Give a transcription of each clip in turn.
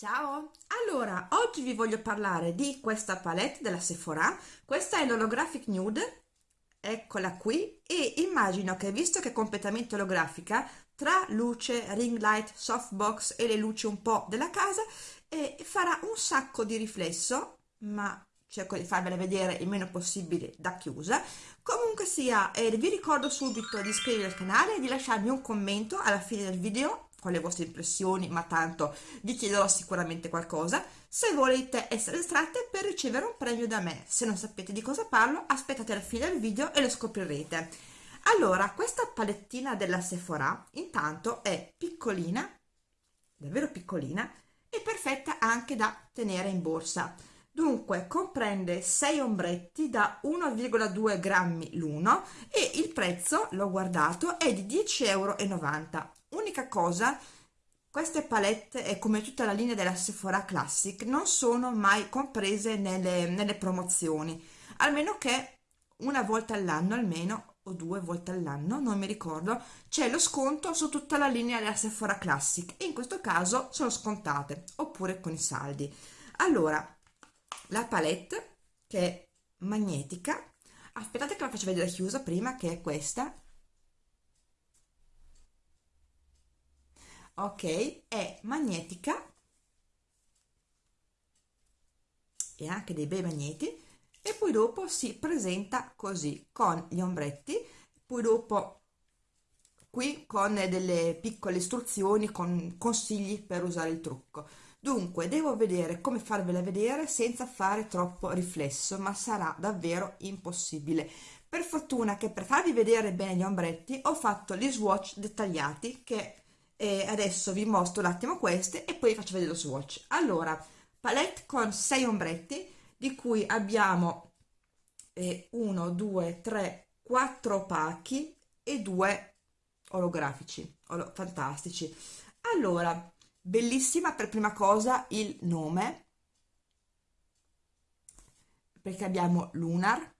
Ciao! Allora, oggi vi voglio parlare di questa palette della Sephora. Questa è l'Holographic Nude, eccola qui, e immagino che visto che è completamente olografica, tra luce, ring light, softbox e le luci un po' della casa, eh, farà un sacco di riflesso, ma cerco di farvela vedere il meno possibile da chiusa. Comunque sia, eh, vi ricordo subito di iscrivervi al canale e di lasciarmi un commento alla fine del video con le vostre impressioni, ma tanto vi chiederò sicuramente qualcosa, se volete essere estratte per ricevere un premio da me. Se non sapete di cosa parlo, aspettate la fine del video e lo scoprirete. Allora, questa palettina della Sephora intanto è piccolina, davvero piccolina, e perfetta anche da tenere in borsa. Dunque, comprende 6 ombretti da 1,2 grammi l'uno e il prezzo, l'ho guardato, è di 10,90 euro unica cosa queste palette e come tutta la linea della Sephora Classic non sono mai comprese nelle, nelle promozioni almeno che una volta all'anno almeno o due volte all'anno non mi ricordo c'è lo sconto su tutta la linea della Sephora Classic e in questo caso sono scontate oppure con i saldi. Allora la palette che è magnetica aspettate che la faccio vedere chiusa prima che è questa ok è magnetica e anche dei bei magneti e poi dopo si presenta così con gli ombretti poi dopo qui con delle piccole istruzioni con consigli per usare il trucco. Dunque devo vedere come farvela vedere senza fare troppo riflesso ma sarà davvero impossibile. Per fortuna che per farvi vedere bene gli ombretti ho fatto gli swatch dettagliati che e adesso vi mostro un attimo queste e poi faccio vedere lo swatch. Allora palette con 6 ombretti di cui abbiamo 1 2 3 4 opachi e 2 olografici olo fantastici. Allora bellissima per prima cosa il nome perché abbiamo lunar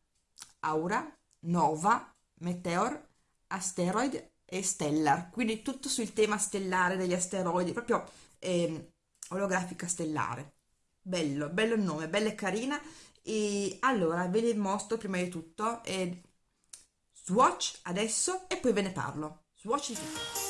aura nova meteor asteroid e stellar, quindi tutto sul tema stellare degli asteroidi, proprio eh, olografica stellare. Bello, bello il nome, bella e carina. E allora ve ne mostro prima di tutto eh, swatch adesso e poi ve ne parlo. Swatch di tutto.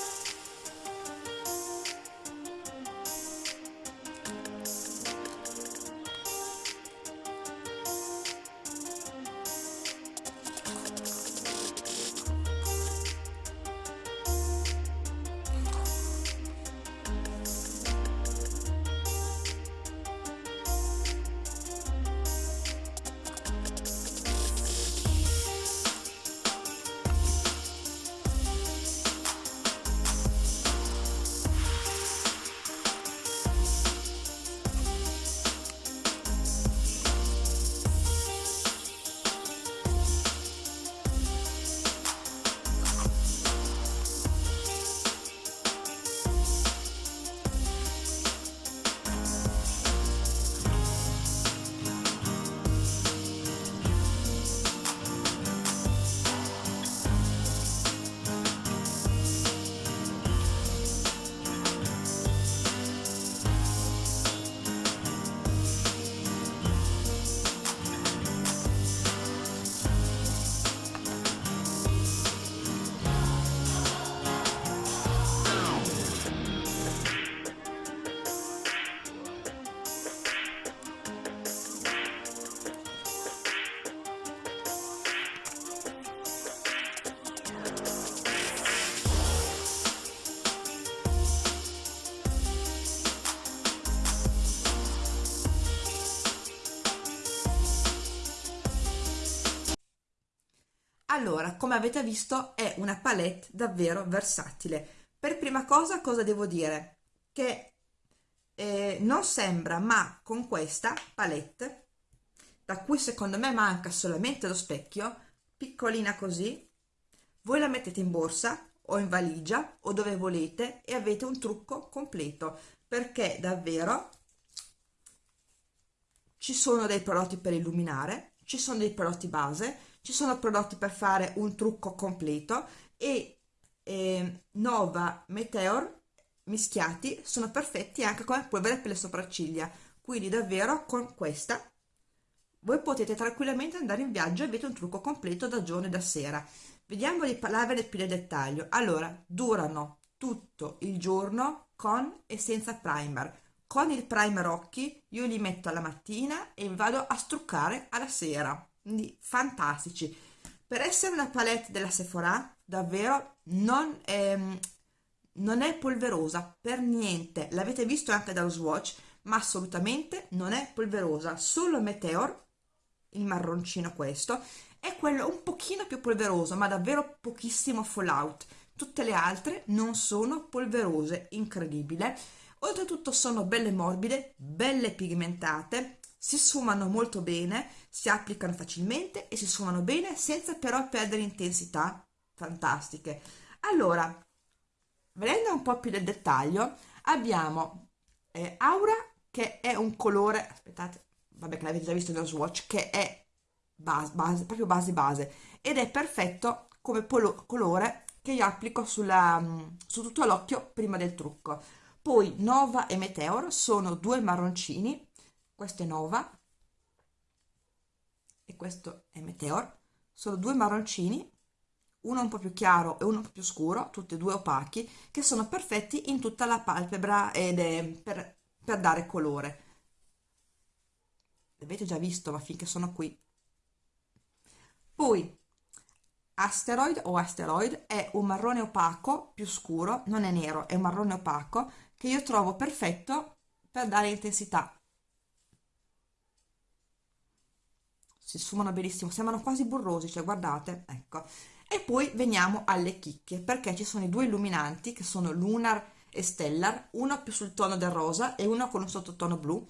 Allora, come avete visto, è una palette davvero versatile. Per prima cosa, cosa devo dire? Che eh, non sembra, ma con questa palette, da cui secondo me manca solamente lo specchio, piccolina così, voi la mettete in borsa o in valigia o dove volete e avete un trucco completo, perché davvero ci sono dei prodotti per illuminare, ci sono dei prodotti base, ci sono prodotti per fare un trucco completo e eh, Nova Meteor mischiati sono perfetti anche come polvere per le sopracciglia. Quindi davvero con questa voi potete tranquillamente andare in viaggio e avete un trucco completo da giorno e da sera. Vediamo di parlarvene più nel dettaglio. Allora durano tutto il giorno con e senza primer. Con il primer occhi io li metto alla mattina e vado a struccare alla sera quindi fantastici. Per essere una palette della Sephora davvero non è, non è polverosa per niente. L'avete visto anche dallo swatch ma assolutamente non è polverosa. Solo Meteor il marroncino questo è quello un pochino più polveroso ma davvero pochissimo fallout. Tutte le altre non sono polverose. Incredibile. Oltretutto sono belle morbide belle pigmentate si sfumano molto bene si applicano facilmente e si sfumano bene senza però perdere intensità fantastiche. Allora vedendo un po' più nel dettaglio abbiamo eh, Aura che è un colore aspettate vabbè che l'avete già visto nello swatch che è base, base proprio base base ed è perfetto come colore che io applico sulla, su tutto l'occhio prima del trucco. Poi Nova e Meteor sono due marroncini questo è Nova e questo è Meteor sono due marroncini uno un po' più chiaro e uno un po' più scuro, tutti e due opachi, che sono perfetti in tutta la palpebra ed è per, per dare colore. L'avete già visto, ma finché sono qui. Poi, Asteroid o Asteroid è un marrone opaco più scuro, non è nero, è un marrone opaco, che io trovo perfetto per dare intensità. Si sfumano benissimo, sembrano quasi burrosi, cioè guardate, ecco. E poi veniamo alle chicche perché ci sono i due illuminanti che sono Lunar e Stellar uno più sul tono del rosa e uno con un sottotono blu.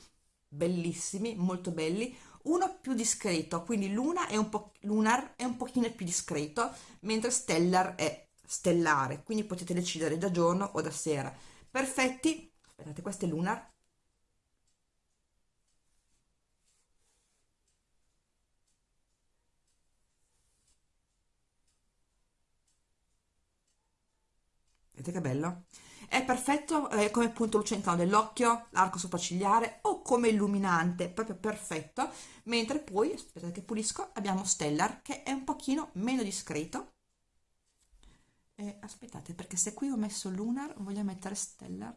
Bellissimi, molto belli. Uno più discreto, quindi Luna è un po', Lunar è un pochino più discreto mentre Stellar è stellare quindi potete decidere da giorno o da sera. Perfetti, aspettate questo è Lunar vedete che bello? È perfetto eh, come punto lucentano dell'occhio, l'arco sopraccigliare o come illuminante, proprio perfetto, mentre poi, aspettate che pulisco, abbiamo Stellar che è un pochino meno discreto. Eh, aspettate, perché se qui ho messo Lunar, voglio mettere Stellar.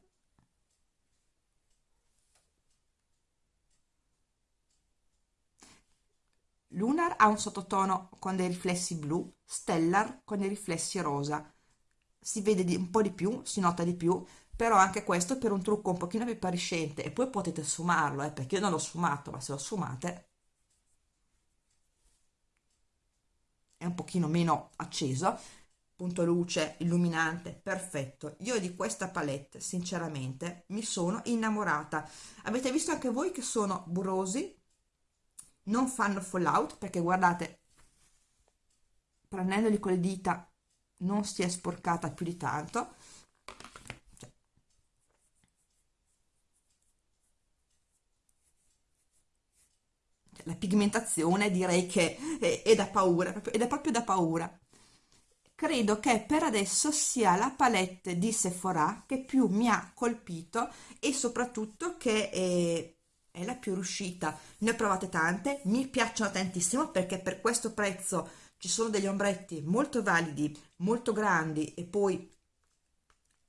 Lunar ha un sottotono con dei riflessi blu, Stellar con dei riflessi rosa si vede di, un po' di più, si nota di più, però anche questo per un trucco un pochino più appariscente e poi potete sfumarlo, eh, perché io non l'ho sfumato, ma se lo sfumate è un pochino meno acceso, punto luce, illuminante, perfetto. Io di questa palette, sinceramente, mi sono innamorata. Avete visto anche voi che sono burrosi, non fanno fallout, perché guardate, prendendoli con le dita non si è sporcata più di tanto. Cioè, cioè, la pigmentazione direi che è, è da paura ed è proprio da paura. Credo che per adesso sia la palette di Sephora che più mi ha colpito e soprattutto che è, è la più riuscita. Ne ho provate tante mi piacciono tantissimo perché per questo prezzo ci sono degli ombretti molto validi, molto grandi e poi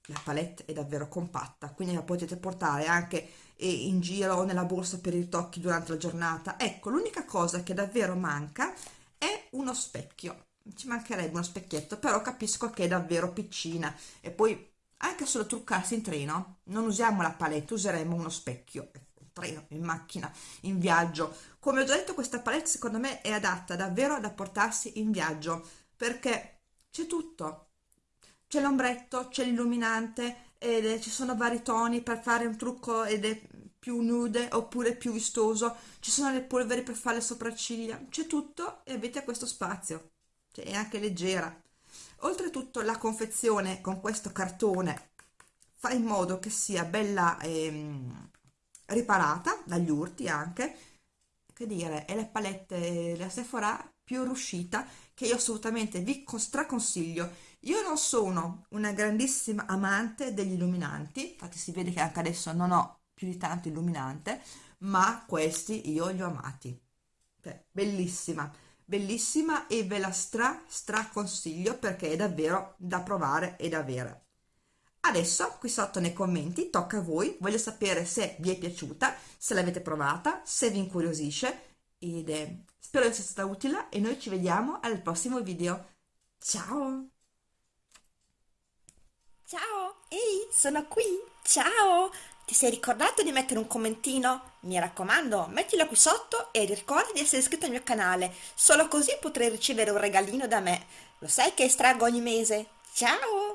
la palette è davvero compatta, quindi la potete portare anche eh, in giro o nella borsa per i ritocchi durante la giornata. Ecco, l'unica cosa che davvero manca è uno specchio. Ci mancherebbe uno specchietto, però capisco che è davvero piccina e poi anche solo truccarsi in treno, non usiamo la palette, useremo uno specchio treno, in macchina, in viaggio. Come ho già detto, questa palette secondo me è adatta davvero da portarsi in viaggio, perché c'è tutto. C'è l'ombretto, c'è l'illuminante, ed ci sono vari toni per fare un trucco ed è più nude oppure più vistoso, ci sono le polveri per fare le sopracciglia, c'è tutto e avete questo spazio, cioè, è anche leggera. Oltretutto la confezione con questo cartone fa in modo che sia bella ehm, riparata dagli urti anche che dire è la palette della Sephora più riuscita che io assolutamente vi straconsiglio Io non sono una grandissima amante degli illuminanti, infatti si vede che anche adesso non ho più di tanto illuminante, ma questi io li ho amati. Cioè, bellissima, bellissima e ve la stra stra consiglio perché è davvero da provare e da avere. Adesso qui sotto nei commenti tocca a voi, voglio sapere se vi è piaciuta, se l'avete provata, se vi incuriosisce ed eh, spero sia stata utile e noi ci vediamo al prossimo video. Ciao! Ciao, ehi, sono qui, ciao! Ti sei ricordato di mettere un commentino? Mi raccomando, mettilo qui sotto e ricorda di essere iscritto al mio canale, solo così potrai ricevere un regalino da me. Lo sai che estraggo ogni mese? Ciao!